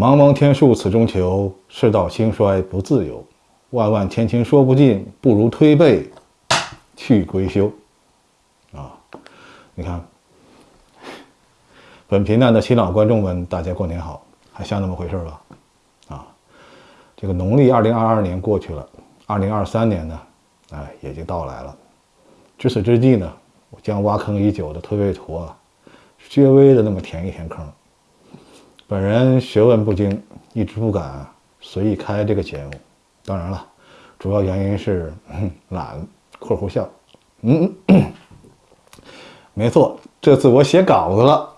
茫茫天数此中求，世道兴衰不自由。万万千情说不尽，不如推背去归休。啊，你看，本频道的新老观众们，大家过年好，还像那么回事吧？啊，这个农历二零二二年过去了，二零二三年呢，哎，也就到来了。至此之际呢，我将挖坑已久的推背图啊，略微的那么填一填坑。本人学问不精，一直不敢随意开这个节目。当然了，主要原因是懒（括弧笑）。嗯，没错，这次我写稿子了。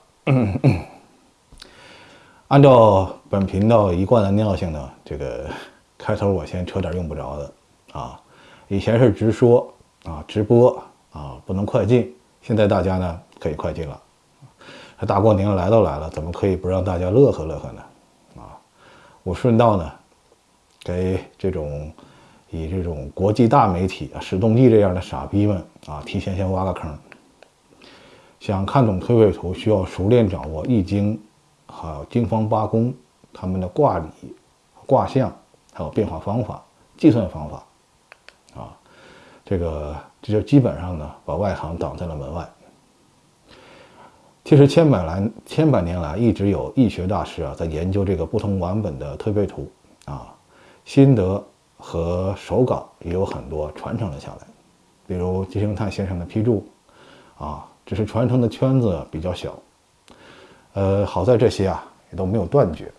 按照本频道一贯的尿性呢，这个开头我先扯点用不着的啊。以前是直说啊，直播。啊，不能快进。现在大家呢可以快进了。大过年来都来了，怎么可以不让大家乐呵乐呵呢？啊，我顺道呢，给这种以这种国际大媒体啊史东记这样的傻逼们啊，提前先挖个坑。想看懂推背图，需要熟练掌握易经，还有经方八宫他们的卦理、卦象，还有变化方法、计算方法。啊，这个。这就基本上呢，把外行挡在了门外。其实千百来千百年来，一直有易学大师啊，在研究这个不同版本的推背图啊，心得和手稿也有很多传承了下来。比如金圣叹先生的批注啊，只是传承的圈子比较小。呃，好在这些啊也都没有断绝。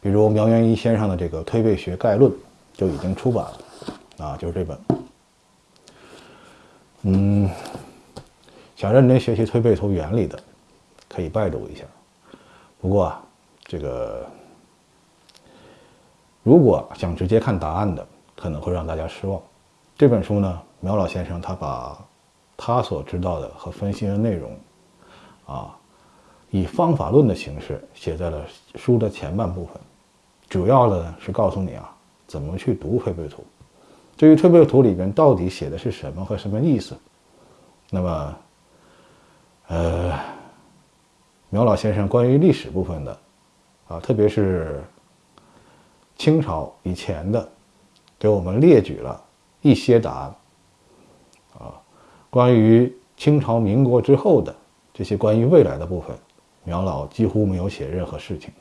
比如苗元一先生的这个《推背学概论》就已经出版了啊，就是这本。嗯，想认真学习推背图原理的，可以拜读一下。不过，这个如果想直接看答案的，可能会让大家失望。这本书呢，苗老先生他把他所知道的和分析的内容，啊，以方法论的形式写在了书的前半部分，主要的是告诉你啊，怎么去读推背图。至于推背图里边到底写的是什么和什么意思，那么，呃，苗老先生关于历史部分的，啊，特别是清朝以前的，给我们列举了一些答案，啊，关于清朝民国之后的这些关于未来的部分，苗老几乎没有写任何事情，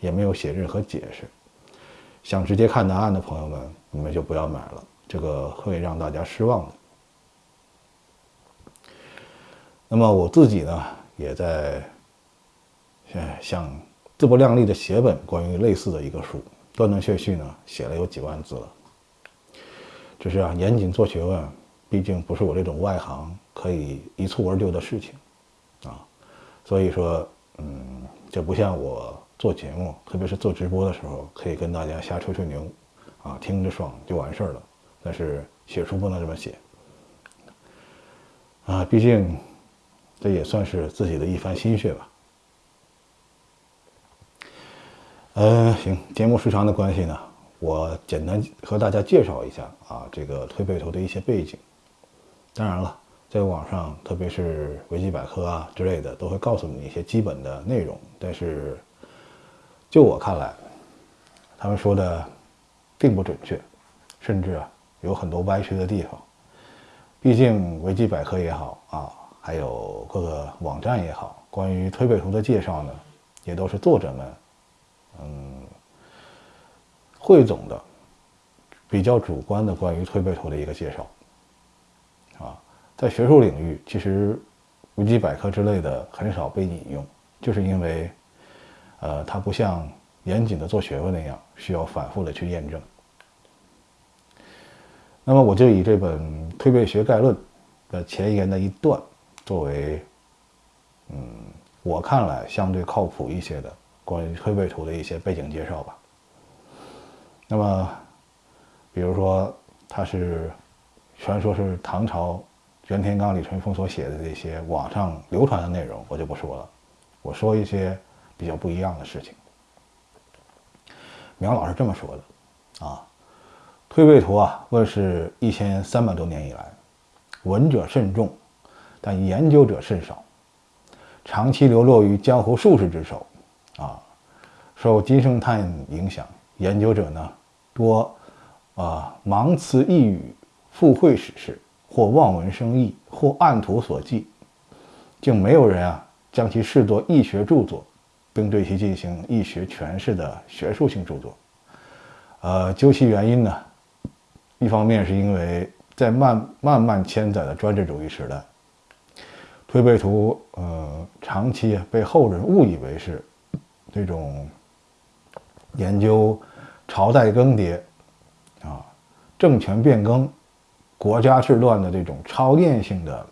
也没有写任何解释。想直接看答案的朋友们，你们就不要买了。这个会让大家失望的。那么我自己呢，也在想自不量力的写本关于类似的一个书，断断续续呢写了有几万字了。只是啊，严谨做学问，毕竟不是我这种外行可以一蹴而就的事情啊。所以说，嗯，这不像我做节目，特别是做直播的时候，可以跟大家瞎吹吹牛，啊，听着爽就完事儿了。但是写书不能这么写啊，毕竟这也算是自己的一番心血吧。嗯，行，节目时长的关系呢，我简单和大家介绍一下啊，这个推背图的一些背景。当然了，在网上，特别是维基百科啊之类的，都会告诉你一些基本的内容。但是就我看来，他们说的并不准确，甚至啊。有很多歪曲的地方，毕竟维基百科也好啊，还有各个网站也好，关于推背图的介绍呢，也都是作者们，嗯，汇总的比较主观的关于推背图的一个介绍，啊，在学术领域，其实维基百科之类的很少被引用，就是因为，呃，它不像严谨的做学问那样，需要反复的去验证。那么我就以这本《推背学概论》的前言的一段，作为，嗯，我看来相对靠谱一些的关于推背图的一些背景介绍吧。那么，比如说，它是传说是唐朝袁天罡、李淳风所写的这些网上流传的内容，我就不说了。我说一些比较不一样的事情。苗老师这么说的，啊。推背图啊，问世一千三百多年以来，闻者甚众，但研究者甚少，长期流落于江湖术士之手，啊，受金圣叹影响，研究者呢多啊盲词一语，附会史事，或望文生义，或按图索骥，竟没有人啊将其视作易学著作，并对其进行易学诠释的学术性著作。呃，究其原因呢，一方面是因为在漫漫漫千载的专制主义时代，推背图呃长期被后人误以为是这种研究朝代更迭啊、政权变更、国家治乱的这种超验性的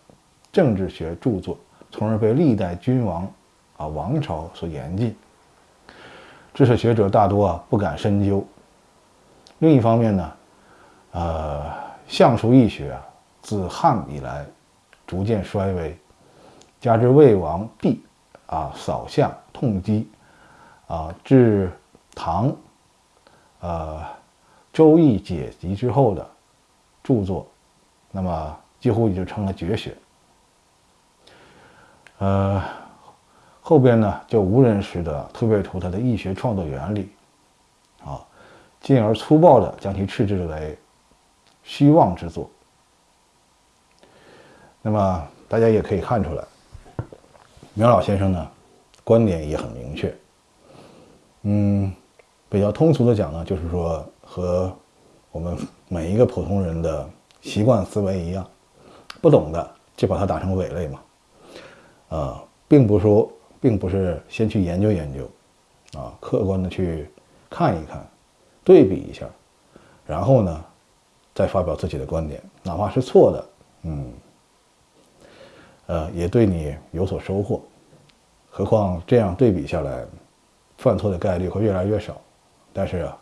政治学著作，从而被历代君王啊王朝所严禁，知识学者大多啊不敢深究。另一方面呢，呃，相术易学啊，自汉以来逐渐衰微，加之魏王帝啊扫相痛击啊，至唐，呃，周易解集之后的著作，那么几乎也就成了绝学。呃，后边呢就无人识得推背图它的易学创作原理。啊进而粗暴地将其斥之为虚妄之作。那么大家也可以看出来，苗老先生呢观点也很明确。嗯，比较通俗的讲呢，就是说和我们每一个普通人的习惯思维一样，不懂的就把它打成伪类嘛。啊，并不说，并不是先去研究研究，啊，客观的去看一看。对比一下，然后呢，再发表自己的观点，哪怕是错的，嗯，呃，也对你有所收获。何况这样对比下来，犯错的概率会越来越少。但是啊，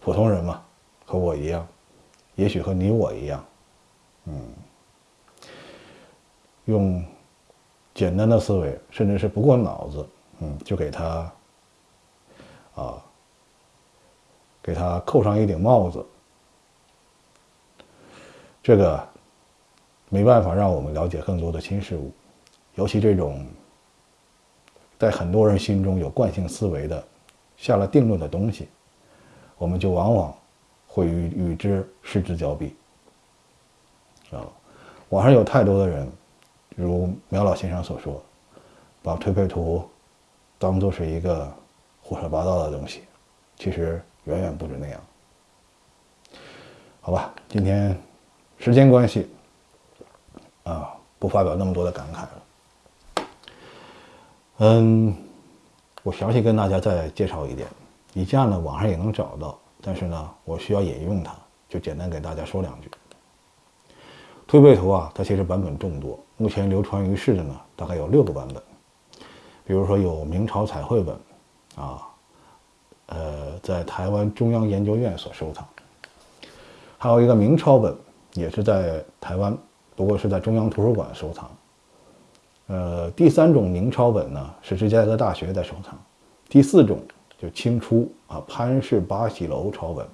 普通人嘛，和我一样，也许和你我一样，嗯，用简单的思维，甚至是不过脑子，嗯，就给他啊。给他扣上一顶帽子，这个没办法让我们了解更多的新事物，尤其这种在很多人心中有惯性思维的、下了定论的东西，我们就往往会与与之失之交臂。啊，网上有太多的人，如苗老先生所说，把推背图当做是一个胡说八道的东西，其实。远远不止那样，好吧，今天时间关系啊，不发表那么多的感慨了。嗯，我详细跟大家再介绍一点，以下呢网上也能找到，但是呢我需要引用它，就简单给大家说两句。推背图啊，它其实版本众多，目前流传于世的呢大概有六个版本，比如说有明朝彩绘本啊。呃，在台湾中央研究院所收藏，还有一个明抄本，也是在台湾，不过是在中央图书馆收藏。呃，第三种明抄本呢，是芝加哥大学在收藏。第四种就清初啊，潘氏八喜楼抄本，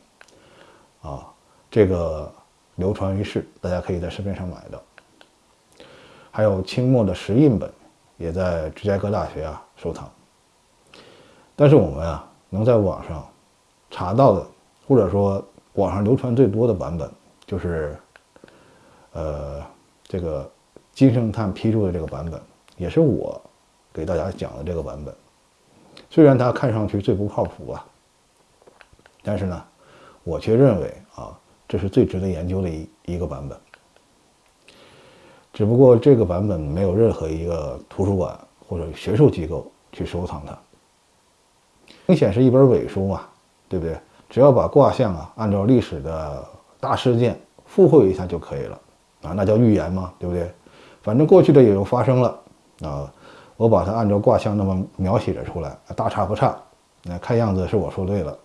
啊，这个流传于世，大家可以在市面上买到。还有清末的石印本，也在芝加哥大学啊收藏。但是我们啊。能在网上查到的，或者说网上流传最多的版本，就是，呃，这个金圣叹批注的这个版本，也是我给大家讲的这个版本。虽然它看上去最不靠谱啊，但是呢，我却认为啊，这是最值得研究的一一个版本。只不过这个版本没有任何一个图书馆或者学术机构去收藏它。明显是一本伪书嘛，对不对？只要把卦象啊按照历史的大事件附会一下就可以了啊，那叫预言嘛，对不对？反正过去的也就发生了啊，我把它按照卦象那么描写了出来，大差不差。那看样子是我说对了。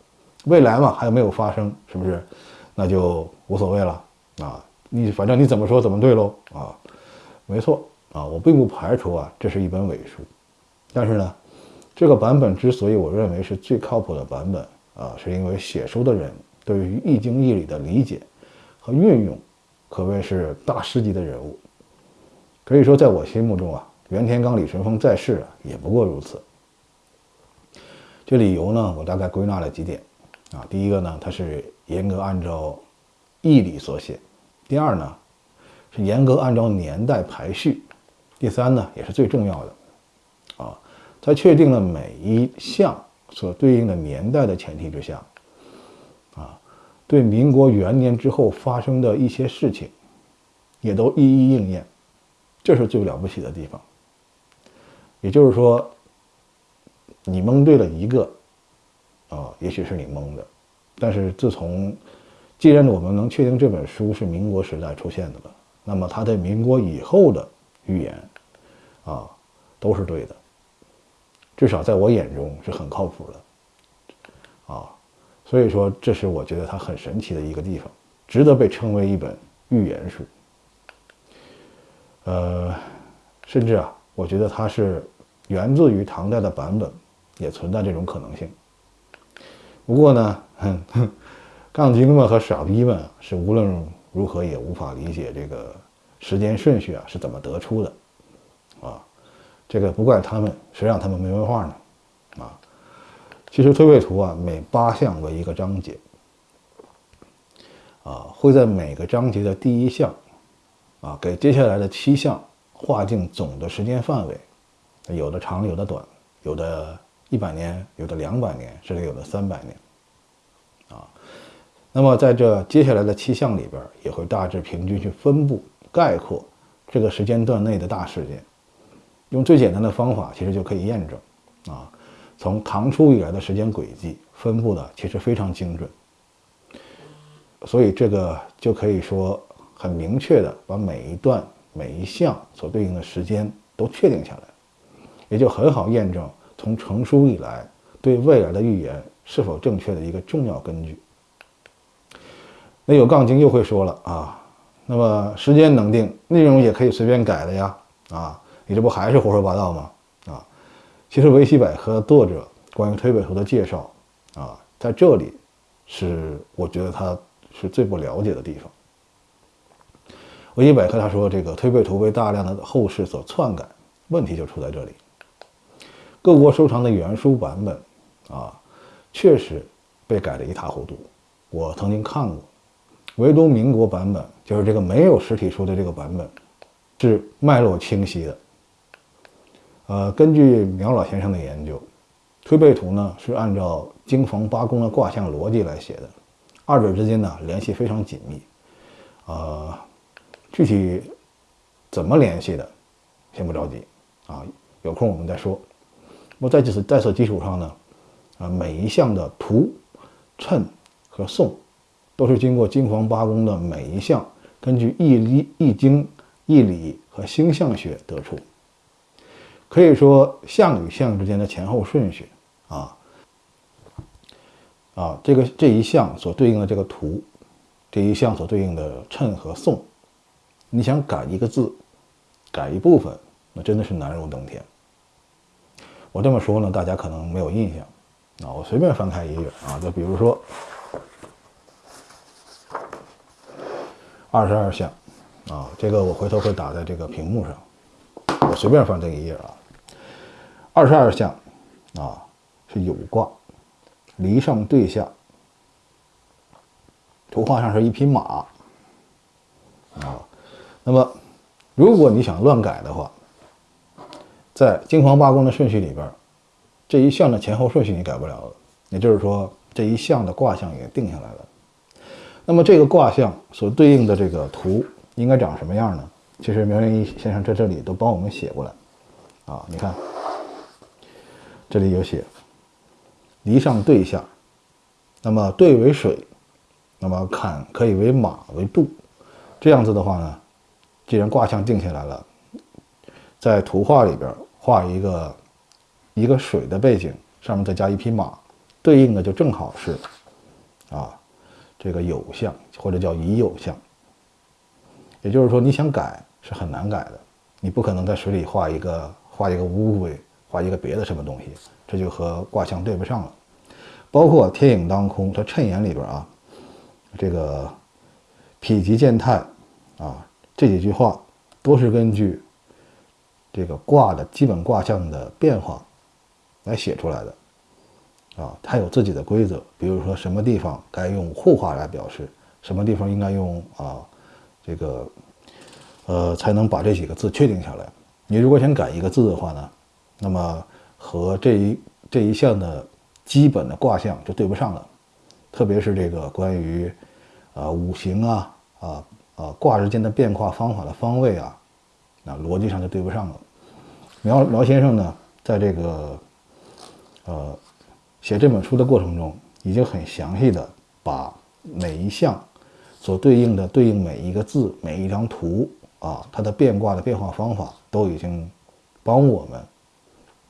未来嘛，还没有发生？是不是？那就无所谓了啊。你反正你怎么说怎么对喽啊。没错啊，我并不排除啊，这是一本伪书，但是呢。这个版本之所以我认为是最靠谱的版本啊，是因为写书的人对于《易经》义理的理解和运用，可谓是大师级的人物。可以说，在我心目中啊，袁天罡、李淳风在世啊，也不过如此。这理由呢，我大概归纳了几点啊。第一个呢，它是严格按照义理所写；第二呢，是严格按照年代排序；第三呢，也是最重要的啊，在确定了每一项所对应的年代的前提之下，对民国元年之后发生的一些事情，也都一一应验，这是最了不起的地方。也就是说。你蒙对了一个，啊，也许是你蒙的，但是自从，既然我们能确定这本书是民国时代出现的了，那么它在民国以后的预言，啊，都是对的，至少在我眼中是很靠谱的，所以说这是我觉得它很神奇的一个地方，值得被称为一本预言书。呃，甚至啊，我觉得它是源自于唐代的版本。也存在这种可能性。不过呢，哼 杠精们和傻逼们是无论如何也无法理解这个时间顺序啊是怎么得出的，啊，这个不怪他们，谁让他们没文化呢？其实推背图啊，每八项为一个章节，啊，会在每个章节的第一项，啊，给接下来的七项划定总的时间范围，有的长，有的短，有的。一百年，有的两百年，甚至有的三百年，啊，那么在这接下来的七项里边，也会大致平均去分布概括这个时间段内的大事件，用最简单的方法，其实就可以验证，啊，从唐初以来的时间轨迹分布的其实非常精准，所以这个就可以说很明确的把每一段每一项所对应的时间都确定下来，也就很好验证。从成书以来，对未来的预言是否正确的一个重要根据。那有杠精又会说了啊，那么时间能定，内容也可以随便改的呀，啊，你这不还是胡说八道吗？其实维基百科作者关于推背图的介绍啊，在这里是我觉得他是最不了解的地方。维基百科他说这个推背图被大量的后世所篡改，问题就出在这里。各国收藏的原书版本，啊，确实被改得一塌糊涂。我曾经看过，唯独民国版本，就是这个没有实体书的这个版本，是脉络清晰的。呃，根据苗老先生的研究，推背图呢是按照经房八宫的卦象逻辑来写的，二者之间呢联系非常紧密。呃，具体怎么联系的，先不着急啊，有空我们再说。那么在此在此基础上呢，啊，每一项的图、称和颂，都是经过金黄八宫的每一项，根据易理、易经、易理和星象学得出。可以说，象与象之间的前后顺序，啊，啊，这个这一项所对应的这个图，这一项所对应的称和颂，你想改一个字，改一部分，那真的是难如登天。我这么说呢，大家可能没有印象啊。我随便翻开一页啊，就比如说二十二项啊，这个我回头会打在这个屏幕上。我随便翻这一页啊，二十二项啊是有卦，离上对下，图画上是一匹马啊。那么如果你想乱改的话，在金黄八宫的顺序里边，这一项的前后顺序你改不了了。也就是说，这一项的卦象也定下来了。那么这个卦象所对应的这个图应该长什么样呢？其实苗元一先生在这里都帮我们写过来啊。你看，这里有写离上对下，那么兑为水，那么坎可以为马为度。这样子的话呢，既然卦象定下来了，在图画里边。画一个一个水的背景，上面再加一匹马，对应的就正好是啊这个有象或者叫乙酉象。也就是说，你想改是很难改的，你不可能在水里画一个画一个乌龟，画一个别的什么东西，这就和卦象对不上了。包括天影当空，它衬言里边啊，这个否极见泰啊这几句话都是根据。这个卦的基本卦象的变化来写出来的，啊，它有自己的规则，比如说什么地方该用互化来表示，什么地方应该用啊这个呃才能把这几个字确定下来。你如果想改一个字的话呢，那么和这一这一项的基本的卦象就对不上了，特别是这个关于啊五行啊啊啊卦之间的变化方法的方位啊，那逻辑上就对不上了。苗苗先生呢，在这个呃写这本书的过程中，已经很详细的把每一项所对应的对应每一个字、每一张图啊，它的变卦的变化方法。都已经帮我们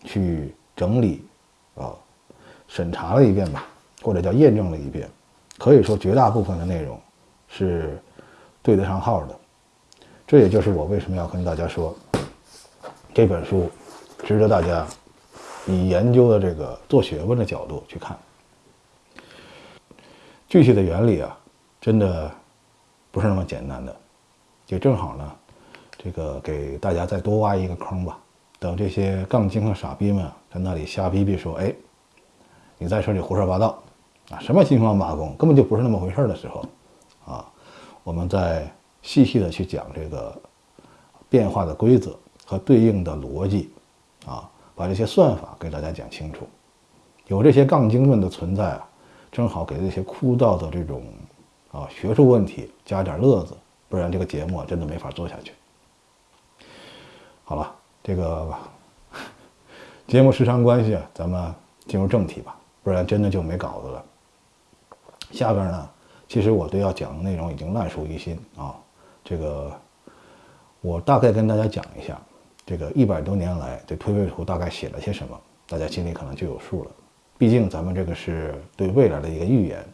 去整理啊，审查了一遍吧，或者叫验证了一遍。可以说绝大部分的内容是对得上号的。这也就是我为什么要跟大家说，这本书值得大家以研究的这个做学问的角度去看。具体的原理啊，真的不是那么简单的，也正好呢。这个给大家再多挖一个坑吧。等这些杠精和傻逼们在那里瞎逼逼说：“哎，你在这里胡说八道啊，什么新方八公，根本就不是那么回事的时候，啊，我们再细细的去讲这个变化的规则和对应的逻辑，啊，把这些算法给大家讲清楚。有这些杠精们的存在啊，正好给这些枯燥的这种啊学术问题加点乐子，不然这个节目真的没法做下去。”好了，这个 节目时长关系啊，咱们进入正题吧，不然真的就没稿子了。下边呢，其实我对要讲的内容已经烂熟于心啊。这个我大概跟大家讲一下，这个一百多年来这推背图大概写了些什么，大家心里可能就有数了。毕竟咱们这个是对未来的一个预言，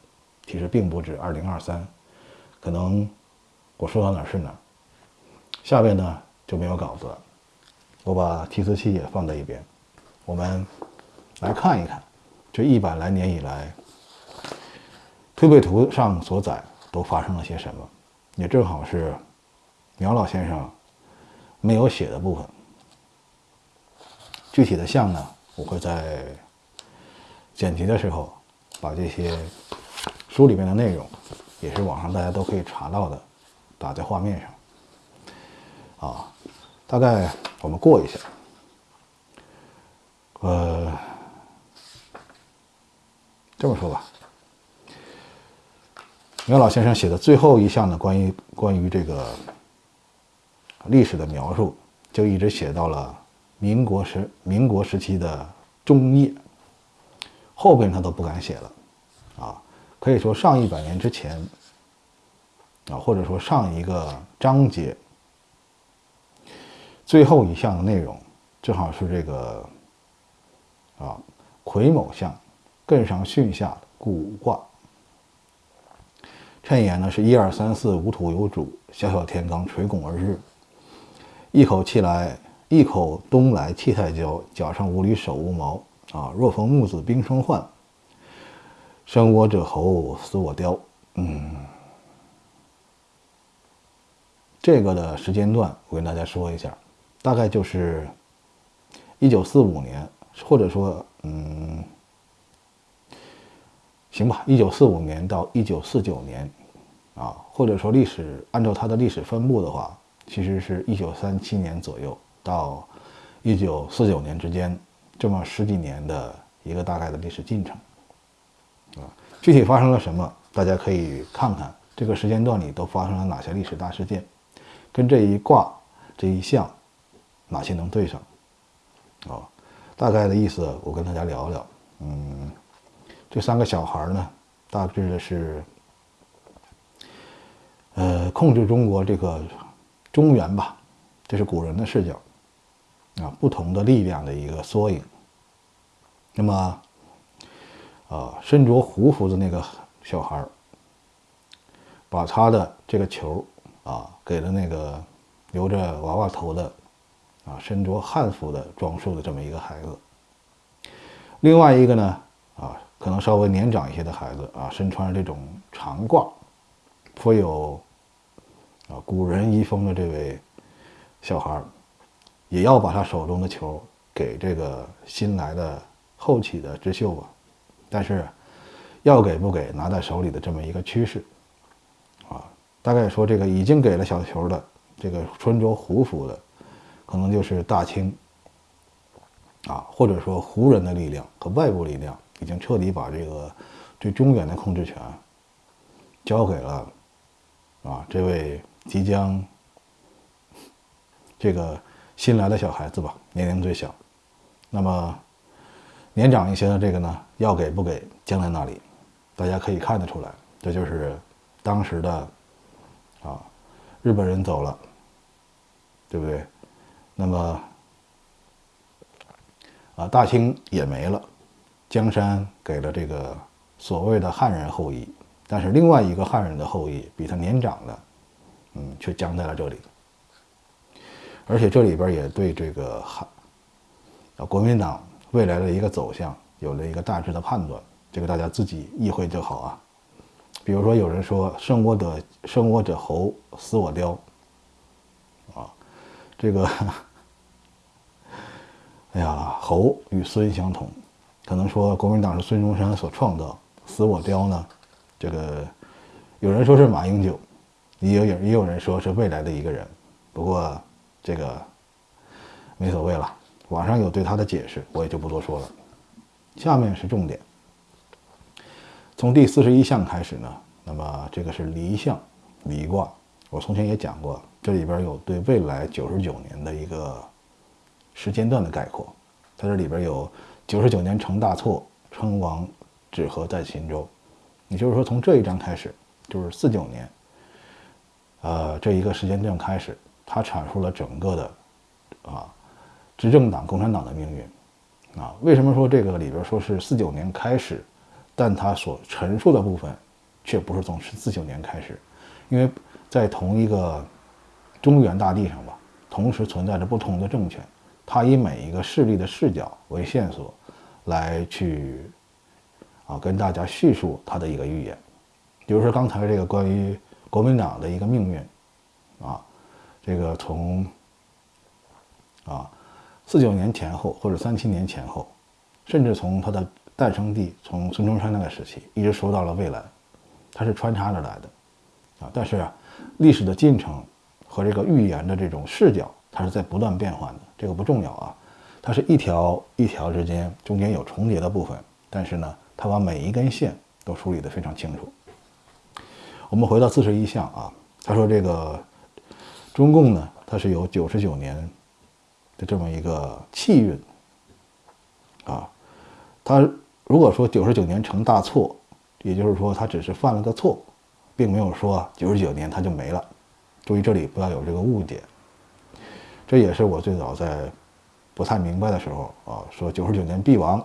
其实并不止二零二三，可能我说到哪是哪。下边呢就没有稿子了。我把提词器也放在一边，我们来看一看这一百来年以来推背图上所载都发生了些什么，也正好是苗老先生没有写的部分。具体的项呢，我会在剪辑的时候把这些书里面的内容，也是网上大家都可以查到的，打在画面上啊。大概我们过一下，呃，这么说吧，袁老先生写的最后一项的关于关于这个历史的描述，就一直写到了民国时民国时期的中叶，后边他都不敢写了，啊，可以说上一百年之前，啊，或者说上一个章节。最后一项的内容，正好是这个啊癸卯相艮上巽下古卦。谶言呢是一二三四五土有主，小小天罡垂拱而日。一口气来，一口东来气太交，脚上无履手无毛啊。若逢木子冰霜换，生我者猴，死我雕。嗯，这个的时间段我跟大家说一下。大概就是一九四五年，或者说，嗯，行吧，一九四五年到一九四九年，啊，或者说历史按照它的历史分布的话，其实是一九三七年左右到一九四九年之间，这么十几年的一个大概的历史进程，啊，具体发生了什么，大家可以看看这个时间段里都发生了哪些历史大事件，跟这一卦这一项。哪些能对上？啊，大概的意思我跟大家聊聊。嗯，这三个小孩呢，大致的是，呃，控制中国这个中原吧，这是古人的视角啊，不同的力量的一个缩影。那么，啊，身着胡服的那个小孩把他的这个球啊，给了那个留着娃娃头的。啊，身着汉服的装束的这么一个孩子，另外一个呢，啊，可能稍微年长一些的孩子啊，身穿这种长褂，颇有啊古人遗风的这位小孩，也要把他手中的球给这个新来的后起的智秀吧，但是要给不给拿在手里的这么一个趋势，啊，大概说这个已经给了小球的这个穿着胡服的，可能就是大清，啊，或者说胡人的力量和外部力量已经彻底把这个对中原的控制权交给了啊这位即将这个新来的小孩子吧，年龄最小，那么。年长一些的这个呢，要给不给，将在那里，大家可以看得出来，这就是当时的啊，日本人走了，对不对？那么啊，大清也没了，江山给了这个所谓的汉人后裔，但是另外一个汉人的后裔比他年长的，嗯，却僵在了这里，而且这里边也对这个汉啊国民党。未来的一个走向有了一个大致的判断，这个大家自己意会就好啊。比如说，有人说“生我者生我者猴，死我雕”，啊，这个，哎呀，猴与孙相同，可能说国民党是孙中山所创造，“死我雕”呢，这个有人说是马英九，也有也有人说是未来的一个人，不过这个没所谓了。网上有对他的解释，我也就不多说了。下面是重点，从第四十一项开始呢，那么这个是离象，离卦。我从前也讲过，这里边有对未来九十九年的一个时间段的概括。它这里边有九十九年成大错，称王止和在秦州，也就是说从这一章开始，就是四九年，呃，这一个时间段开始，它阐述了整个的啊。执政党共产党的命运，啊，为什么说这个里边说是四九年开始，但他所陈述的部分，却不是从四九年开始，因为在同一个中原大地上吧，同时存在着不同的政权，他以每一个势力的视角为线索，来去啊跟大家叙述他的一个预言，比如说刚才这个关于国民党的一个命运，啊，这个从啊。四九年前后，或者三七年前后，甚至从它的诞生地，从孙中山那个时期，一直说到了未来，它是穿插着来的，啊，但是啊，历史的进程和这个预言的这种视角，它是在不断变换的，这个不重要啊，它是一条一条之间中间有重叠的部分，但是呢，它把每一根线都梳理得非常清楚。我们回到四十一项啊，他说这个中共呢，它是有九十九年。的这么一个气运啊，他如果说九十九年成大错，也就是说他只是犯了个错，并没有说九十九年他就没了。注意这里不要有这个误解。这也是我最早在不太明白的时候啊，说九十九年必亡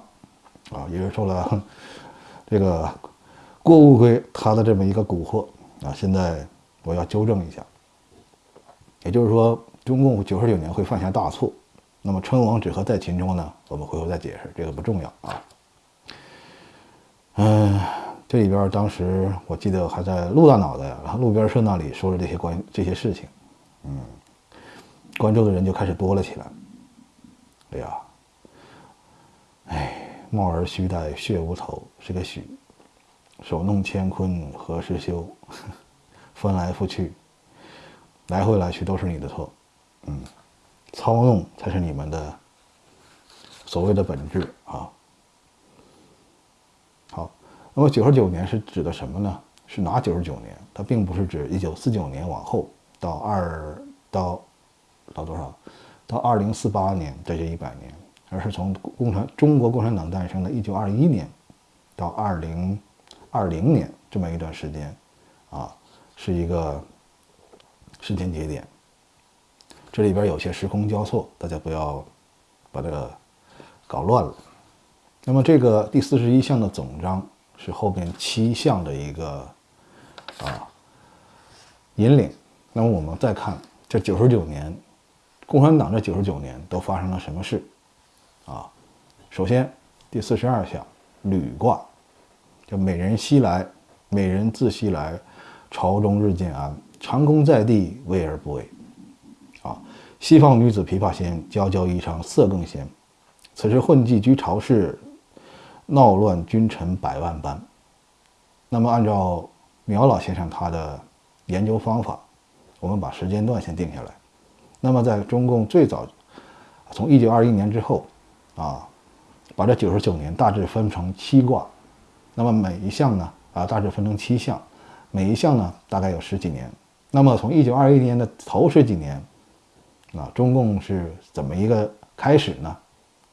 啊，也是受了这个郭乌龟他的这么一个蛊惑啊。现在我要纠正一下，也就是说中共九十九年会犯下大错。那么称王只和在秦州呢？我们回头再解释，这个不重要啊。嗯，这里边当时我记得还在陆大脑袋，然后路边社那里说了这些关这些事情，嗯，关注的人就开始多了起来。哎呀，哎，貌儿须带血无头是个许，手弄乾坤何时休？翻来覆去，来回来去都是你的错，嗯。操弄才是你们的所谓的本质啊！好，那么九十九年是指的什么呢？是哪九十九年？它并不是指一九四九年往后到二到到多少？到二零四八年这一百年，而是从共产中国共产党诞生的一九二一年到二零二零年这么一段时间啊，是一个时间节点。这里边有些时空交错，大家不要把这个搞乱了。那么这个第四十一项的总章是后边七项的一个啊引领。那么我们再看这九十九年，共产党这九十九年都发生了什么事啊？首先第四十二项履卦，叫美人西来，美人自西来，朝中日渐安，长空在地，危而不危。啊，西方女子琵琶仙，娇娇衣裳色更鲜。此时混迹居朝市，闹乱君臣百万般。那么按照苗老先生他的研究方法，我们把时间段先定下来。那么在中共最早，从一九二一年之后，啊，把这九十九年大致分成七卦，那么每一项呢，啊，大致分成七项，每一项呢大概有十几年。那么从一九二一年的头十几年，啊，中共是怎么一个开始呢？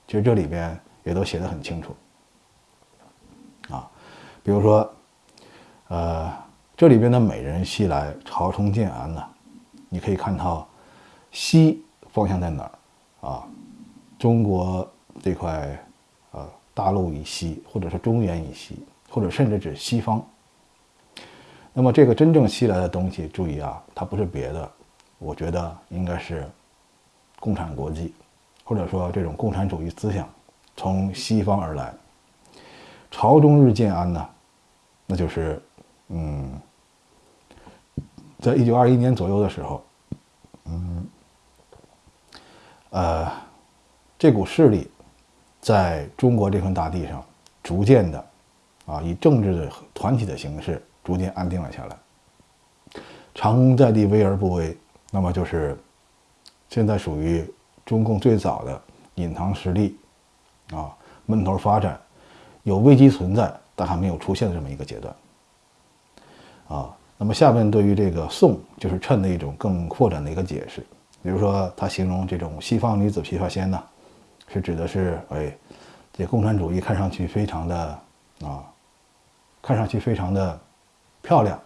其实这里边也都写得很清楚，啊，比如说。呃，这里边的美人西来，朝冲建安呢，你可以看到西方向在哪儿啊？中国这块呃大陆以西，或者是中原以西，或者甚至指西方。那么这个真正西来的东西，注意啊，它不是别的，我觉得应该是共产国际，或者说这种共产主义思想从西方而来。朝中日建安呢，那就是。嗯，在一九二一年左右的时候，嗯，呃，这股势力在中国这片大地上逐渐的啊，以政治的团体的形式逐渐安定了下来。长功在地，危而不危，那么就是现在属于中共最早的隐藏实力啊，闷头发展，有危机存在，但还没有出现的这么一个阶段。啊，那么下面对于这个“宋”就是“趁”的一种更扩展的一个解释，比如说他形容这种西方女子琵琶仙呢，是指的是哎，这共产主义看上去非常的啊，看上去非常的漂亮，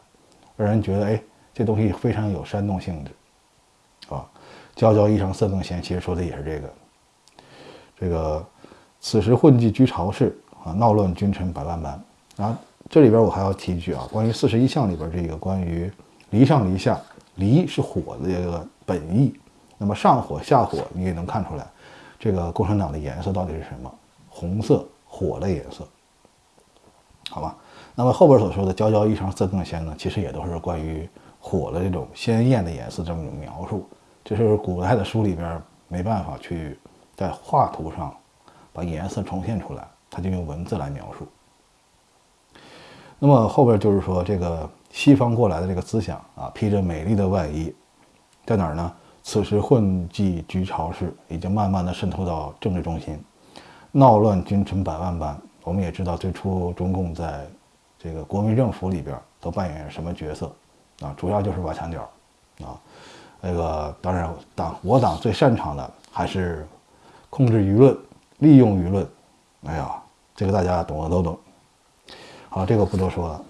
让人觉得哎，这东西非常有煽动性质，啊，娇娇衣裳色更鲜，其实说的也是这个，这个此时混迹居巢室啊，闹乱君臣百万般啊。这里边我还要提一句啊，关于四十一项里边这个关于离上离下，离是火的这个本意，那么上火下火，你也能看出来，这个共产党的颜色到底是什么？红色，火的颜色，好吧？那么后边所说的“娇娇衣裳色更鲜”呢，其实也都是关于火的这种鲜艳的颜色这么一种描述，这是古代的书里边没办法去在画图上把颜色重现出来，他就用文字来描述。那么后边就是说，这个西方过来的这个思想啊，披着美丽的外衣，在哪儿呢？此时混迹居巢室，已经慢慢的渗透到政治中心，闹乱君臣百万般。我们也知道，最初中共在这个国民政府里边都扮演什么角色啊？主要就是挖墙脚啊。那个当然，党我党最擅长的还是控制舆论，利用舆论。哎呀，这个大家懂的都懂。好，这个不多说了。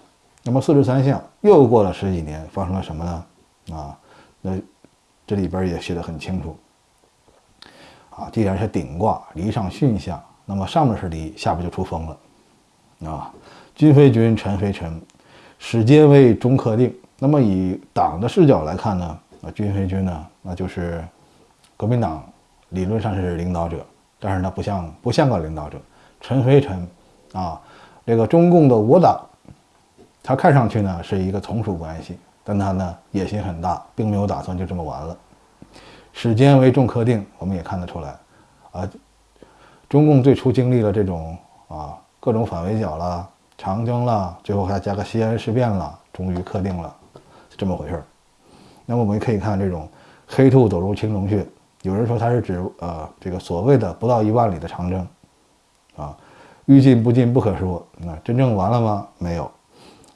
那么四十三项又过了十几年，发生了什么呢？啊，那这里边也写的很清楚。啊，既然是顶卦离上巽下，那么上面是离，下边就出风了。啊，君非君，臣非臣，始皆为中克定。那么以党的视角来看呢，啊，君非君呢，那就是国民党理论上是领导者，但是呢不像不像个领导者。臣非臣，啊。这个中共的我党，他看上去呢是一个从属关系，但他呢野心很大，并没有打算就这么完了。史间为重科定，我们也看得出来，啊，中共最初经历了这种啊各种反围剿了、长征了，最后还加个西安事变了，终于克定了，是这么回事儿。那么我们可以看这种黑兔走入青龙穴，有人说它是指呃这个所谓的不到一万里的长征，啊。欲进不进不可说，那真正完了吗？没有，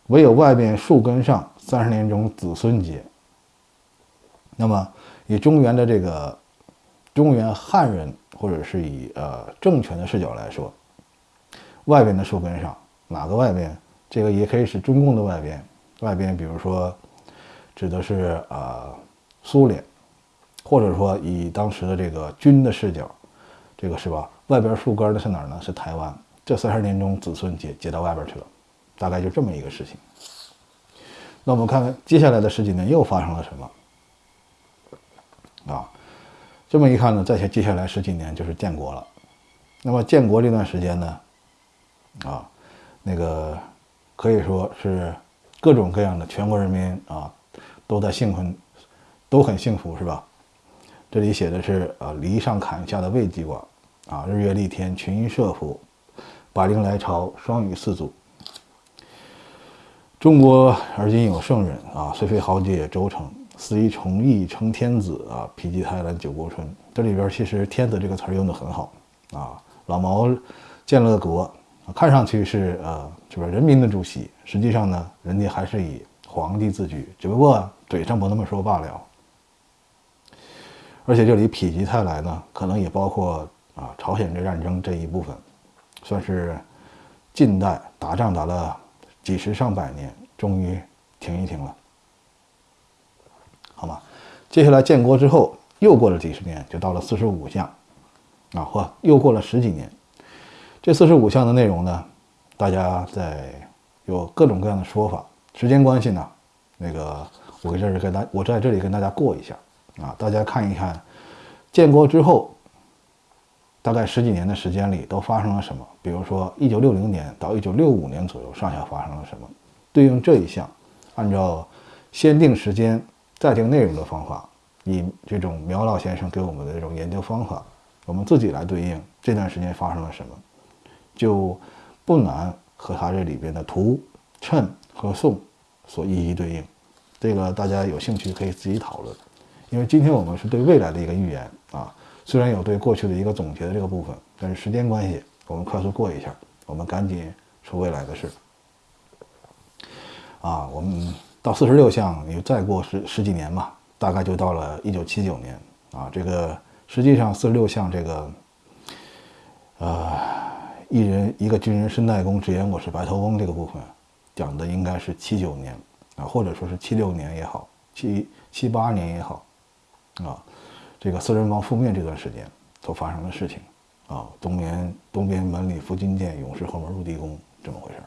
唯有外边树根上三十年中子孙结。那么以中原的这个中原汉人，或者是以呃政权的视角来说，外边的树根上哪个外边？这个也可以是中共的外边，外边比如说指的是呃苏联，或者说以当时的这个军的视角，这个是吧？外边树根的是哪儿呢？是台湾。这三十年中，子孙接接到外边去了，大概就这么一个事情。那我们看看接下来的十几年又发生了什么啊？这么一看呢，再接下来十几年就是建国了。那么建国这段时间呢，啊，那个可以说是各种各样的全国人民啊都在幸福，都很幸福，是吧？这里写的是啊，犁上砍下的未济卦啊，日月丽天，群英设伏。百灵来朝，双羽四祖。中国而今有圣人啊，虽非豪杰周成，司仪崇义称天子啊，否极泰来九国春。这里边其实“天子”这个词用的很好啊。老毛建了个国，看上去是呃，是不是人民的主席？实际上呢，人家还是以皇帝自居，只不过嘴上不那么说罢了。而且这里“否极泰来”呢，可能也包括啊朝鲜这战争这一部分，算是近代打仗打了。几十上百年，终于停一停了，好吗？接下来建国之后，又过了几十年，就到了四十五项，啊，或又过了十几年。这四十五项的内容呢，大家在有各种各样的说法。时间关系呢，那个我在这里跟大我在这里跟大家过一下啊，大家看一看，建国之后。大概十几年的时间里都发生了什么？比如说，一九六零年到一九六五年左右上下发生了什么？对应这一项，按照先定时间再定内容的方法，以这种苗老先生给我们的这种研究方法，我们自己来对应这段时间发生了什么，就不难和他这里边的图、谶和颂所一一对应。这个大家有兴趣可以自己讨论，因为今天我们是对未来的一个预言啊。虽然有对过去的一个总结的这个部分，但是时间关系，我们快速过一下。我们赶紧说未来的事。啊，我们到四十六项，你再过十十几年嘛，大概就到了一九七九年。啊，这个实际上四十六项这个，呃，一人一个军人申代公直言我是白头翁这个部分，讲的应该是七九年啊，或者说是七六年也好，七七八年也好，啊。这个四人帮覆灭这段时间所发生的事情，啊，东边东边门里伏金殿，勇士后门入地宫，这么回事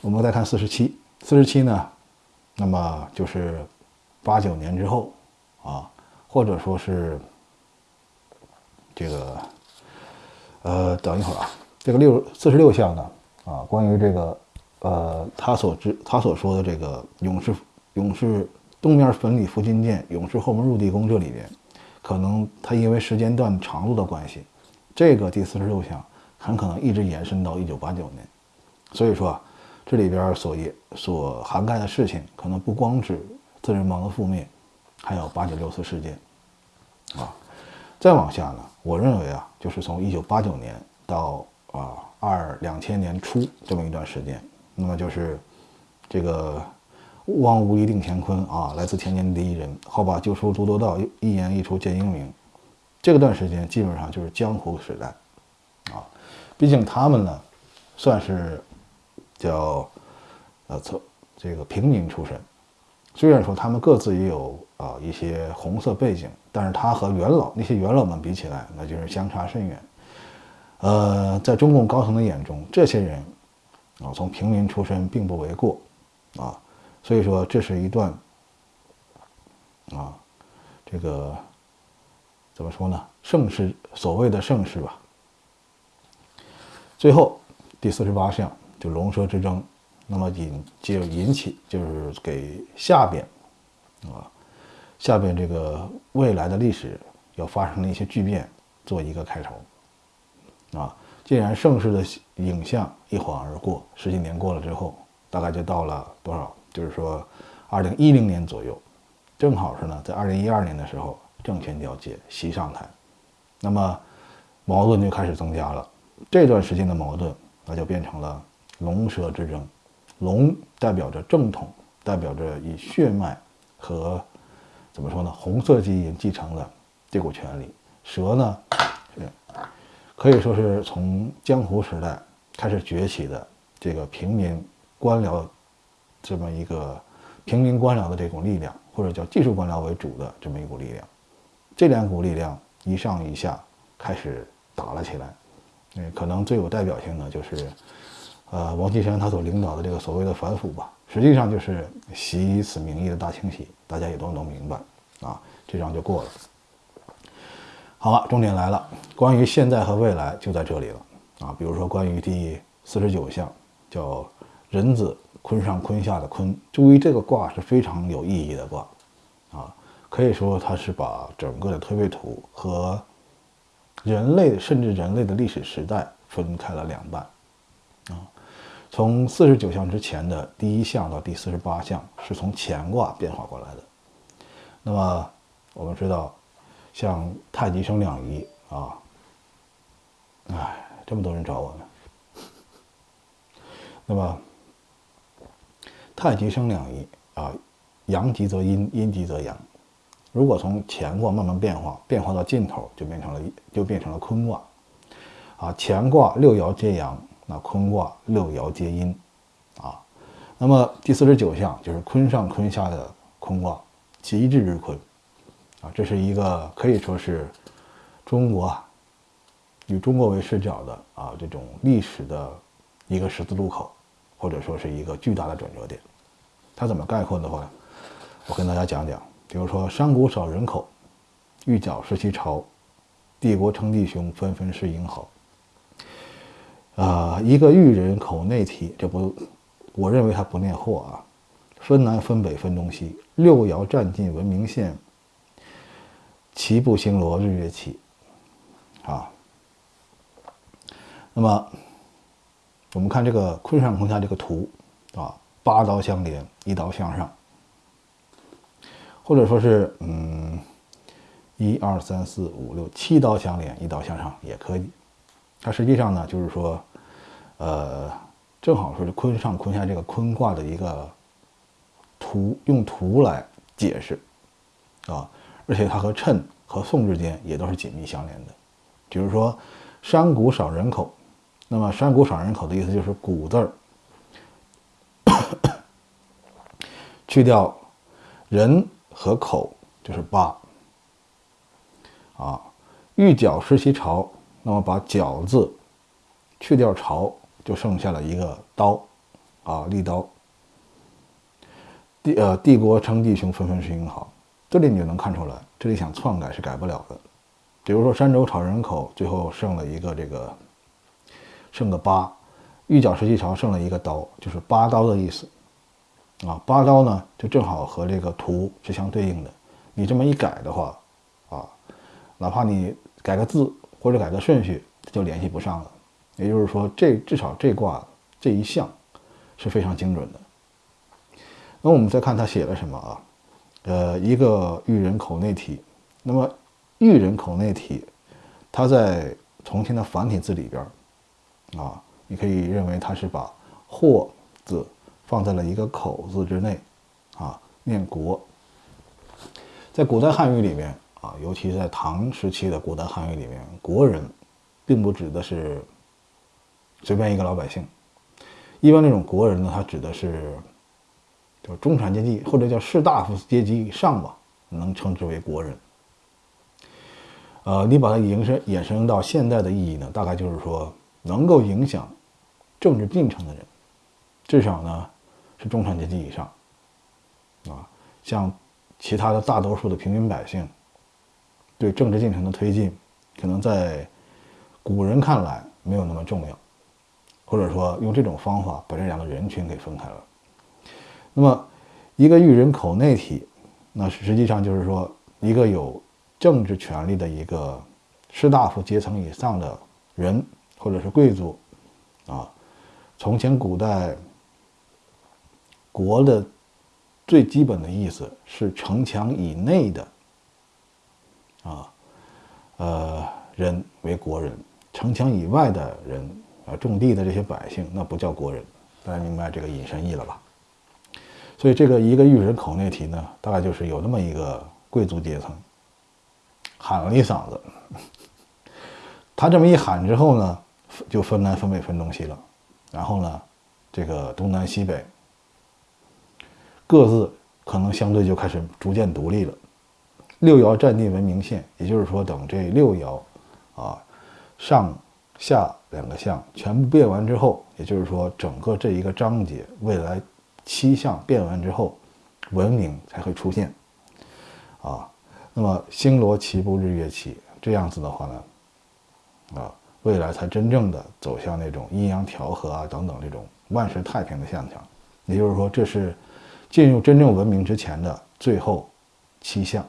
我们再看四十七，四十七呢，那么就是八九年之后，啊，或者说是这个，呃，等一会儿啊，这个六四十六项呢，啊，关于这个，呃，他所知他所说的这个勇士勇士。东面坟里福金殿，勇士后门入地宫。这里边，可能他因为时间段长度的关系，这个第四十六项很可能一直延伸到一九八九年。所以说，这里边所也所涵盖的事情，可能不光指四人帮的覆灭，还有八九六四事件。啊，再往下呢，我认为啊，就是从一九八九年到啊二两千年初这么一段时间，那么就是这个。勿忘无一定乾坤啊！来自田间第一人，好吧，就说诸多道，一言一出见英明。这个段时间基本上就是江湖时代啊。毕竟他们呢，算是叫呃从这个平民出身。虽然说他们各自也有啊一些红色背景，但是他和元老那些元老们比起来，那就是相差甚远。呃，在中共高层的眼中，这些人啊从平民出身并不为过啊。所以说，这是一段啊，这个怎么说呢？盛世，所谓的盛世吧。最后第四十八项就龙蛇之争，那么引就引起就是给下边啊，下边这个未来的历史要发生的一些巨变做一个开头啊。既然盛世的影像一晃而过，十几年过了之后，大概就到了多少？就是说，二零一零年左右，正好是呢，在二零一二年的时候，政权交接，习上台，那么矛盾就开始增加了。这段时间的矛盾，那就变成了龙蛇之争。龙代表着正统，代表着以血脉和怎么说呢，红色基因继承的这股权利。蛇呢，是可以说是从江湖时代开始崛起的这个平民官僚。这么一个平民官僚的这种力量，或者叫技术官僚为主的这么一股力量，这两股力量一上一下开始打了起来。嗯，可能最有代表性的就是，呃，王岐山他所领导的这个所谓的反腐吧，实际上就是习以此名义的大清洗，大家也都能明白啊。这仗就过了。好了，重点来了，关于现在和未来就在这里了啊。比如说关于第四十九项，叫人子。坤上坤下的坤，注意这个卦是非常有意义的卦，啊，可以说它是把整个的推背图和人类甚至人类的历史时代分开了两半，啊，从四十九象之前的第一象到第四十八象是从乾卦变化过来的。那么我们知道，像太极生两仪啊，哎，这么多人找我呢。那么太极生两仪啊，阳极则阴，阴极则阳。如果从乾卦慢慢变化，变化到尽头就变成了就变成了坤卦，啊，乾卦六爻皆阳，那坤卦六爻皆阴，啊，那么第四十九象就是坤上坤下的坤卦，极致之坤，啊，这是一个可以说是中国啊以中国为视角的啊这种历史的一个十字路口，或者说是一个巨大的转折点。它怎么概括的话，我跟大家讲讲。比如说，山谷少人口，玉角失其巢，帝国称帝雄，纷纷是英豪。啊，一个玉人口内体，这不，我认为它不念货啊。分南分北分东西，六爻占尽文明县，齐步星罗日月齐。啊，那么我们看这个坤上坤下这个图啊，八刀相连，一刀向上。或者说是，嗯，一二三四五六七刀相连，一刀向上也可以。它实际上呢，就是说，呃，正好说是坤上坤下这个坤卦的一个图，用图来解释啊。而且它和谶和宋之间也都是紧密相连的。比如说，山谷少人口，那么山谷少人口的意思就是谷字儿 去掉人。和口就是八啊，玉角失其巢，那么把角字去掉巢，就剩下了一个刀啊，利刀。帝呃，帝国称帝雄，纷纷是英豪。这里你就能看出来，这里想篡改是改不了的。比如说山州炒人口，最后剩了一个这个，剩个八，玉角失其巢，剩了一个刀，就是八刀的意思。啊，八刀呢，就正好和这个图是相对应的。你这么一改的话，啊，哪怕你改个字或者改个顺序，就联系不上了。也就是说，这至少这卦这一项是非常精准的。那我们再看他写了什么啊？呃，一个玉人口内体。那么玉人口内体，它在从前的繁体字里边，啊，你可以认为它是把“或”字。放在了一个口字之内，啊，念国。在古代汉语里面啊，尤其在唐时期的古代汉语里面，国人，并不指的是随便一个老百姓。一般那种国人呢，他指的是，就中产阶级或者叫士大夫阶级以上吧，能称之为国人。呃，你把它延伸衍生到现在的意义呢，大概就是说，能够影响政治进程的人，至少呢。是中产阶级以上，啊，像其他的大多数的平民百姓，对政治进程的推进，可能在古人看来没有那么重要，或者说用这种方法把这两个人群给分开了。那么，一个育人口内体，那实际上就是说一个有政治权力的一个士大夫阶层以上的人，或者是贵族，啊，从前古代。国的最基本的意思是城墙以内的啊，呃，人为国人；城墙以外的人啊，种地的这些百姓，那不叫国人。大家明白这个引申义了吧？所以这个一个玉人口内题呢，大概就是有那么一个贵族阶层喊了一嗓子，他这么一喊之后呢，就分南分北分东西了，然后呢，这个东南西北。各自可能相对就开始逐渐独立了。六爻占地为明线，也就是说，等这六爻啊上下两个象全部变完之后，也就是说，整个这一个章节未来七象变完之后，文明才会出现啊。那么星罗棋布，日月齐，这样子的话呢，啊，未来才真正的走向那种阴阳调和啊等等这种万事太平的现象。也就是说，这是。进入真正文明之前的最后七项，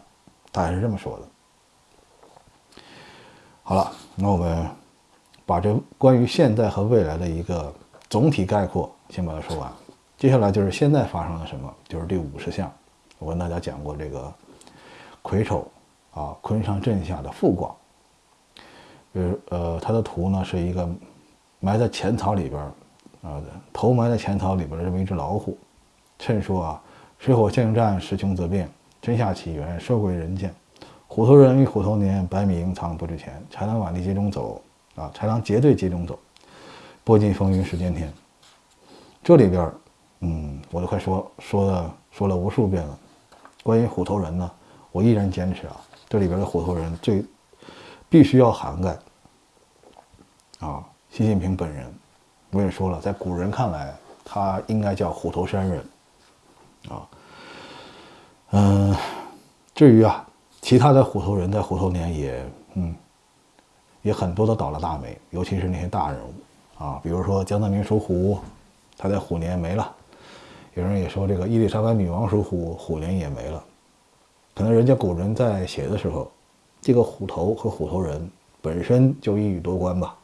大概是这么说的。好了，那我们把这关于现在和未来的一个总体概括先把它说完。接下来就是现在发生了什么，就是第五十项。我跟大家讲过这个癸丑啊，坤上震下的复卦。比如呃，它的图呢是一个埋在浅草里边啊，头埋在浅草里边的这么一只老虎。趁说啊，水火相战，时穷则变，真下起源，收归人见。虎头人与虎头年，百米盈仓不值钱。豺狼万里街中走啊，豺狼结队街中走，拨尽风云时间天。这里边。嗯，我都快说说了说了无数遍了。关于虎头人呢，我依然坚持啊，这里边的虎头人最必须要涵盖啊，习近平本人。我也说了，在古人看来，他应该叫虎头山人啊。嗯，至于啊，其他的虎头人在虎头年也嗯，也很多都倒了大霉，尤其是那些大人物啊，比如说江泽民属虎，他在虎年没了。有人也说，这个伊丽莎白女王属虎，虎年也没了。可能人家古人在写的时候，这个虎头和虎头人本身就一语多关吧。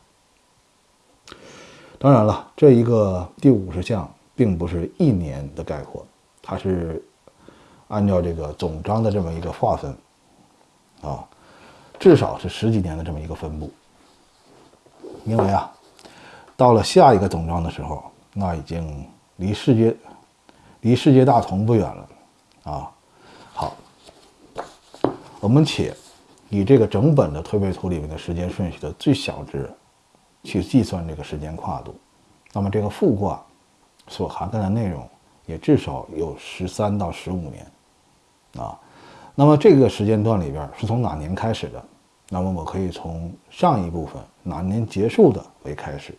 当然了，这一个第五十项并不是一年的概括，它是按照这个总章的这么一个划分啊，至少是十几年的这么一个分布。因为啊，到了下一个总章的时候，那已经离世界。离世界大同不远了，啊，好，我们且以这个整本的推背图里面的时间顺序的最小值去计算这个时间跨度，那么这个复卦所涵盖的内容也至少有十三到十五年，啊，那么这个时间段里边是从哪年开始的？那么我可以从上一部分哪年结束的为开始，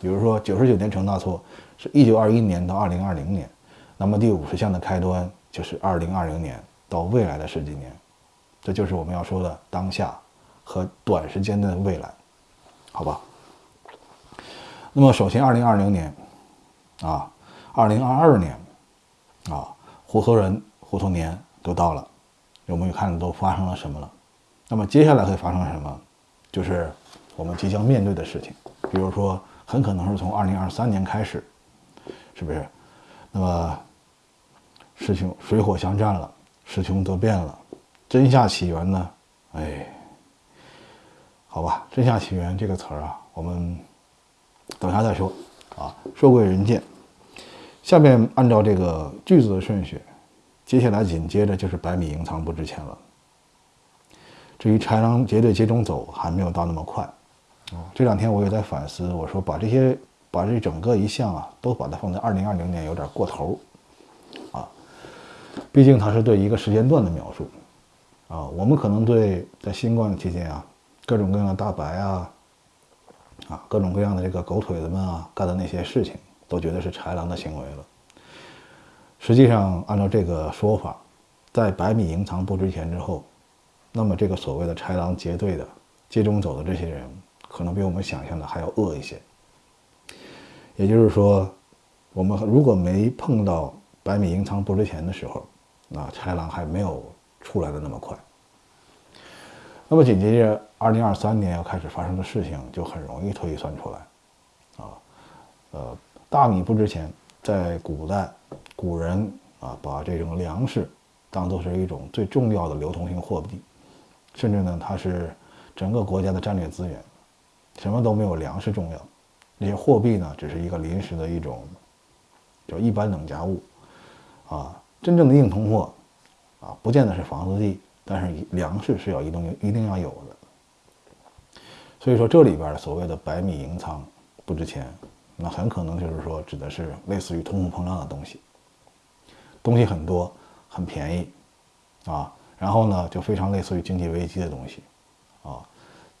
比如说九十九年成大错是一九二一年到二零二零年。那么第五十项的开端就是二零二零年到未来的十几年，这就是我们要说的当下和短时间的未来，好吧？那么首先二零二零年啊，二零二二年啊，虎头人、虎头年都到了，我们看都发生了什么了？那么接下来会发生什么？就是我们即将面对的事情，比如说很可能是从二零二三年开始，是不是？那么。事情水火相战了，时穷则变了，真夏起源呢？哎，好吧，真夏起源这个词儿啊，我们等下再说啊。说归人见，下面按照这个句子的顺序，接下来紧接着就是百米盈仓不值钱了。至于豺狼结队接中走，还没有到那么快。这两天我也在反思，我说把这些把这整个一项啊，都把它放在二零二零年有点过头。啊毕竟它是对一个时间段的描述，啊，我们可能对在新冠期间啊，各种各样的大白啊，啊，各种各样的这个狗腿子们啊干的那些事情，都觉得是豺狼的行为了。实际上，按照这个说法，在百米营藏不值钱之后，那么这个所谓的豺狼结队的街中走的这些人，可能比我们想象的还要恶一些。也就是说，我们如果没碰到。百米盈仓不值钱的时候，啊，豺狼还没有出来的那么快。那么紧接着，二零二三年要开始发生的事情就很容易推算出来，啊，呃，大米不值钱，在古代，古人啊，把这种粮食当做是一种最重要的流通性货币，甚至呢，它是整个国家的战略资源，什么都没有粮食重要，那些货币呢，只是一个临时的一种，叫一般等价物。啊，真正的硬通货，啊，不见得是房子地，但是粮食是要一定一定要有的。所以说这里边所谓的百米银仓不值钱，那很可能就是说指的是类似于通货膨胀的东西，东西很多很便宜，啊，然后呢就非常类似于经济危机的东西，啊，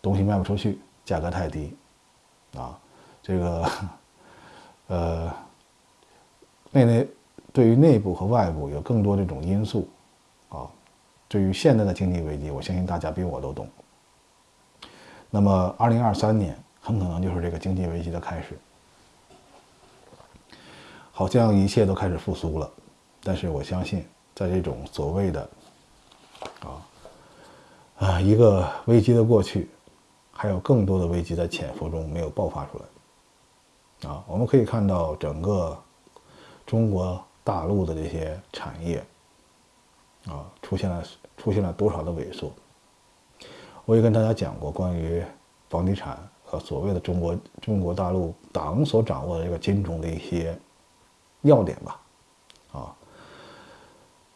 东西卖不出去，价格太低，啊，这个，呃，内内。对于内部和外部有更多这种因素，对于现在的经济危机，我相信大家比我都懂。那么，二零二三年很可能就是这个经济危机的开始，好像一切都开始复苏了。但是我相信，在这种所谓的，啊，啊，一个危机的过去，还有更多的危机在潜伏中没有爆发出来。啊，我们可以看到整个中国大陆的这些产业，啊，出现了出现了多少的萎缩？我也跟大家讲过关于房地产和所谓的中国中国大陆党所掌握的这个金融的一些要点吧。啊，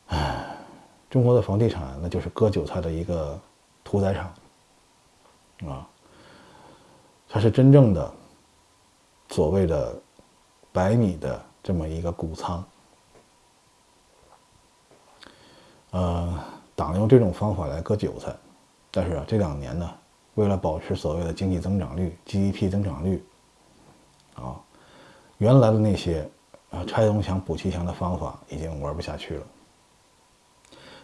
唉，中国的房地产那就是割韭菜的一个屠宰场。啊，它是真正的所谓的百米的这么一个谷仓。呃，党用这种方法来割韭菜，但是啊，这两年呢，为了保持所谓的经济增长率、GDP 增长率，啊，原来的那些啊拆东墙补西墙的方法已经玩不下去了。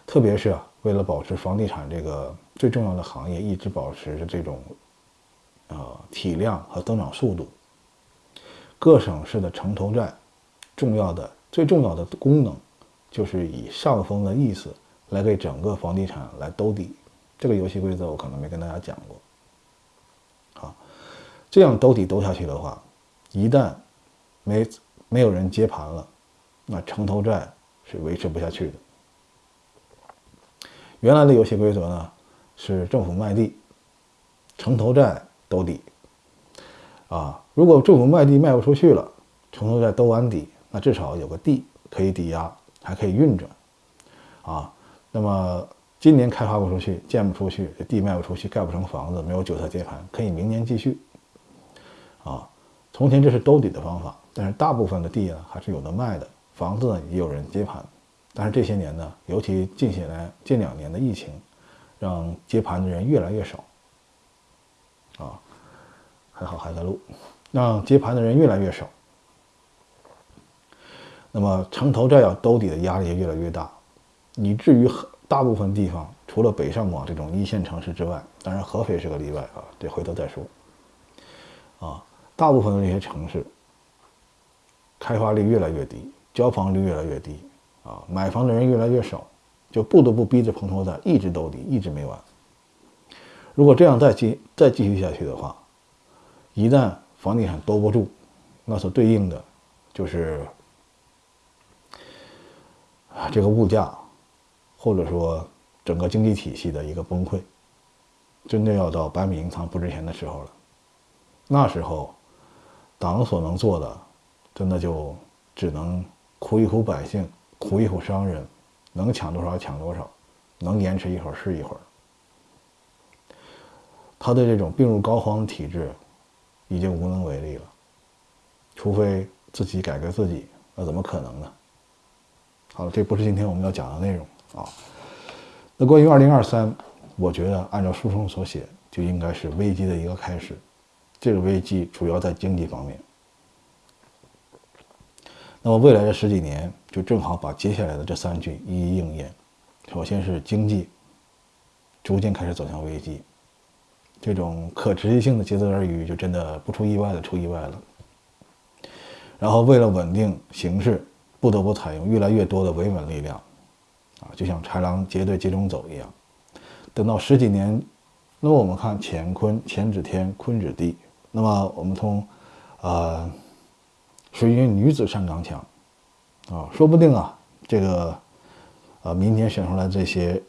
特别是啊，为了保持房地产这个最重要的行业一直保持着这种呃体量和增长速度，各省市的城投债重要的最重要的功能就是以上峰的意思。来给整个房地产来兜底，这个游戏规则我可能没跟大家讲过。好，这样兜底兜下去的话，一旦没没有人接盘了，那城投债是维持不下去的。原来的游戏规则呢是政府卖地，城投债兜底。啊，如果政府卖地卖不出去了，城投债兜完底，那至少有个地可以抵押，还可以运转。啊。那么今年开发不出去，建不出去，地卖不出去，盖不成房子，没有韭菜接盘，可以明年继续。啊，从前这是兜底的方法，但是大部分的地呢还是有的卖的，房子呢也有人接盘。但是这些年呢，尤其近些年近两年的疫情，让接盘的人越来越少。啊，还好还在录，让接盘的人越来越少。那么城投债要兜底的压力也越来越大。以至于大部分地方，除了北上广这种一线城市之外，当然合肥是个例外啊，这回头再说。啊，大部分的这些城市，开发率越来越低，交房率越来越低，啊，买房的人越来越少，就不得不逼着城投债一直兜底，一直没完。如果这样再继再继续下去的话，一旦房地产兜不住，那所对应的就是啊，这个物价。或者说，整个经济体系的一个崩溃，真的要到百米银仓不值钱的时候了。那时候，党所能做的，真的就只能苦一苦百姓，苦一苦商人，能抢多少抢多少，能延迟一会儿是一会儿。他的这种病入膏肓的体制，已经无能为力了。除非自己改革自己，那怎么可能呢？好了，这不是今天我们要讲的内容。啊，那关于二零二三，我觉得按照书中所写，就应该是危机的一个开始。这个危机主要在经济方面。那么未来的十几年，就正好把接下来的这三句一一应验。首先是经济逐渐开始走向危机，这种可持续性的竭泽而渔，就真的不出意外的出意外了。然后为了稳定形势，不得不采用越来越多的维稳力量。啊，就像豺狼结队集中走一样，等到十几年，那么我们看乾坤，乾指天，坤指地。那么我们从，呃，水云女子上刚强，啊，说不定啊，这个，呃，明天选出来这些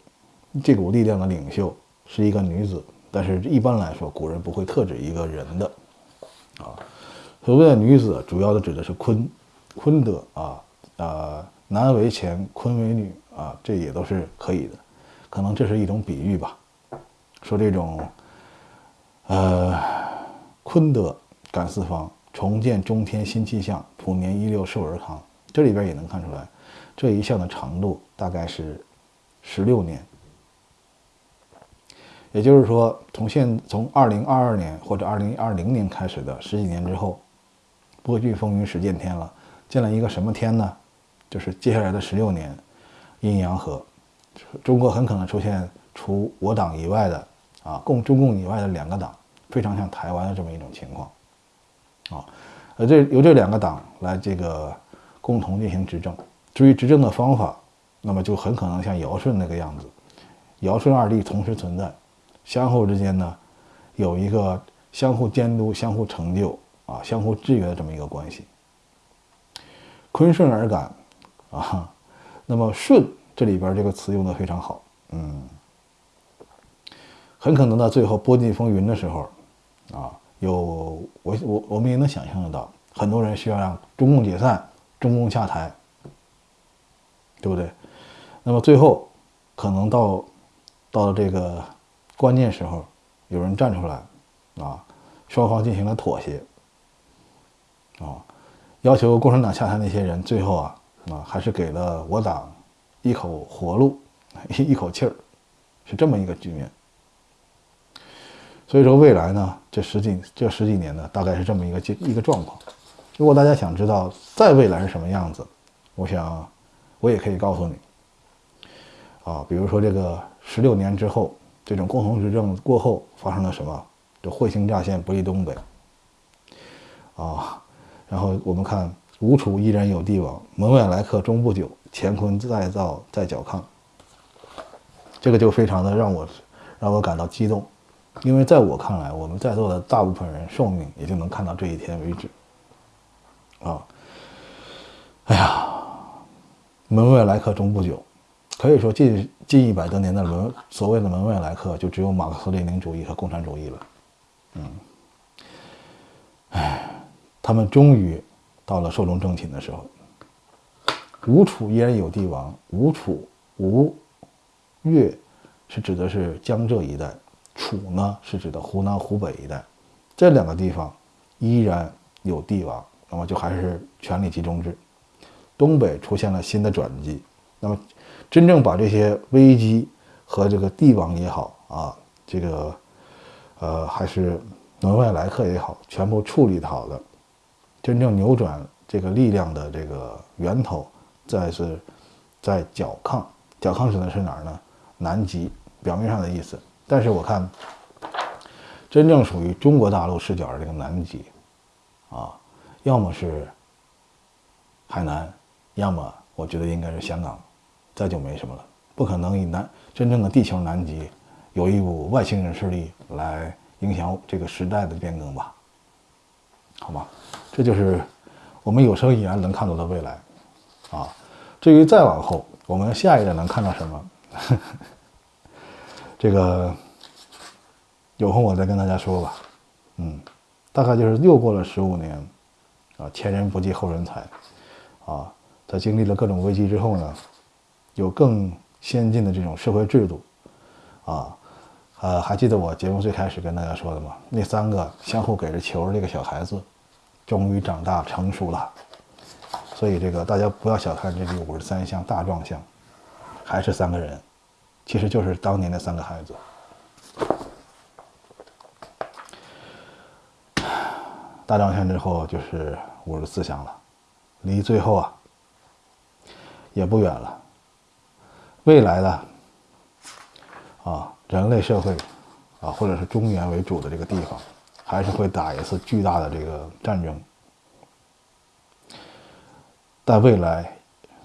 这股力量的领袖是一个女子。但是一般来说，古人不会特指一个人的，啊，所谓的女子，主要的指的是坤，坤德啊，啊，男为乾，坤为女。啊，这也都是可以的，可能这是一种比喻吧。说这种，呃，坤德感四方，重建中天新气象，普年一六寿而康。这里边也能看出来，这一项的长度大概是十六年。也就是说，从现从二零二二年或者二零二零年开始的十几年之后，波峻风云始见天了。见了一个什么天呢？就是接下来的十六年。阴阳合，中国很可能出现除我党以外的啊，共中共以外的两个党，非常像台湾的这么一种情况，啊，呃，这由这两个党来这个共同进行执政。至于执政的方法，那么就很可能像尧舜那个样子，尧舜二帝同时存在，相互之间呢，有一个相互监督、相互成就啊、相互制约的这么一个关系。坤顺而感啊，那么顺这里边这个词用的非常好，嗯，很可能到最后波尽风云的时候啊，有我我我们也能想象得到，很多人需要让中共解散、中共下台，对不对？那么最后可能到到了这个关键时候，有人站出来啊，双方进行了妥协啊。要求共产党下台那些人，最后啊啊还是给了我党一口活路，一口气儿，是这么一个局面。所以说未来呢，这十几这十几年呢，大概是这么一个一个状况。如果大家想知道在未来是什么样子，我想我也可以告诉你啊，比如说这个十六年之后，这种共同执政过后发生了什么？这彗星乍现，不利东北啊。然后我们看“吴楚依然有帝王，门外来客终不久，乾坤再造在角亢”，这个就非常的让我让我感到激动，因为在我看来，我们在座的大部分人寿命也就能看到这一天为止。啊，哎呀，门外来客终不久，可以说近近一百多年的门所谓的门外来客，就只有马克思列宁主义和共产主义了。嗯，哎。他们终于到了寿终正寝的时候。吴楚依然有帝王。吴楚吴越是指的是江浙一带，楚呢是指的湖南湖北一带，这两个地方依然有帝王，那么就还是权力集中制。东北出现了新的转机，那么真正把这些危机和这个帝王也好啊，这个呃还是门外来客也好，全部处理好的。真正扭转这个力量的这个源头，在是，在角亢。角亢指的是哪儿呢？南极，表面上的意思。但是我看，真正属于中国大陆视角的这个南极，啊，要么是海南，要么我觉得应该是香港，再就没什么了。不可能以南真正的地球南极，有一股外星人势力来影响这个时代的变更吧？好吗？这就是我们有生以来能看到的未来，啊，至于再往后，我们下一代能看到什么？这个有空我再跟大家说吧。嗯，大概就是又过了十五年，啊，前人不计后人才，啊，在经历了各种危机之后呢，有更先进的这种社会制度，啊，呃，还记得我节目最开始跟大家说的吗？那三个相互给着球那个小孩子。终于长大成熟了，所以这个大家不要小看这个五十三项大壮项，还是三个人，其实就是当年的三个孩子。大壮项之后就是五十四项了，离最后啊也不远了。未来的啊，人类社会啊，或者是中原为主的这个地方。还是会打一次巨大的这个战争，但未来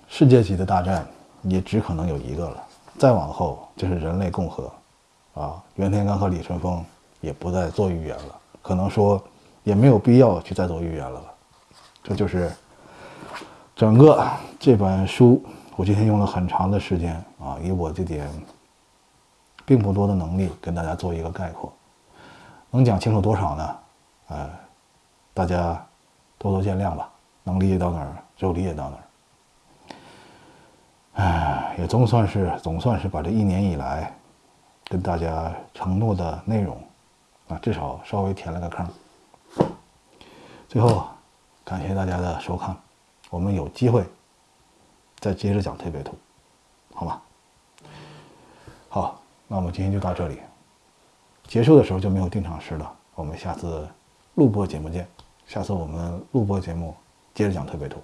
世界级的大战也只可能有一个了。再往后就是人类共和，啊，袁天罡和李淳风也不再做预言了，可能说也没有必要去再做预言了吧。这就是整个这本书，我今天用了很长的时间啊，以我这点并不多的能力跟大家做一个概括。能讲清楚多少呢？呃，大家多多见谅吧。能理解到哪儿就理解到哪儿。哎，也总算是总算是把这一年以来跟大家承诺的内容啊，至少稍微填了个坑。最后，感谢大家的收看，我们有机会再接着讲推背图，好吗？好，那我们今天就到这里。结束的时候就没有定场诗了，我们下次录播节目见。下次我们录播节目接着讲特别图。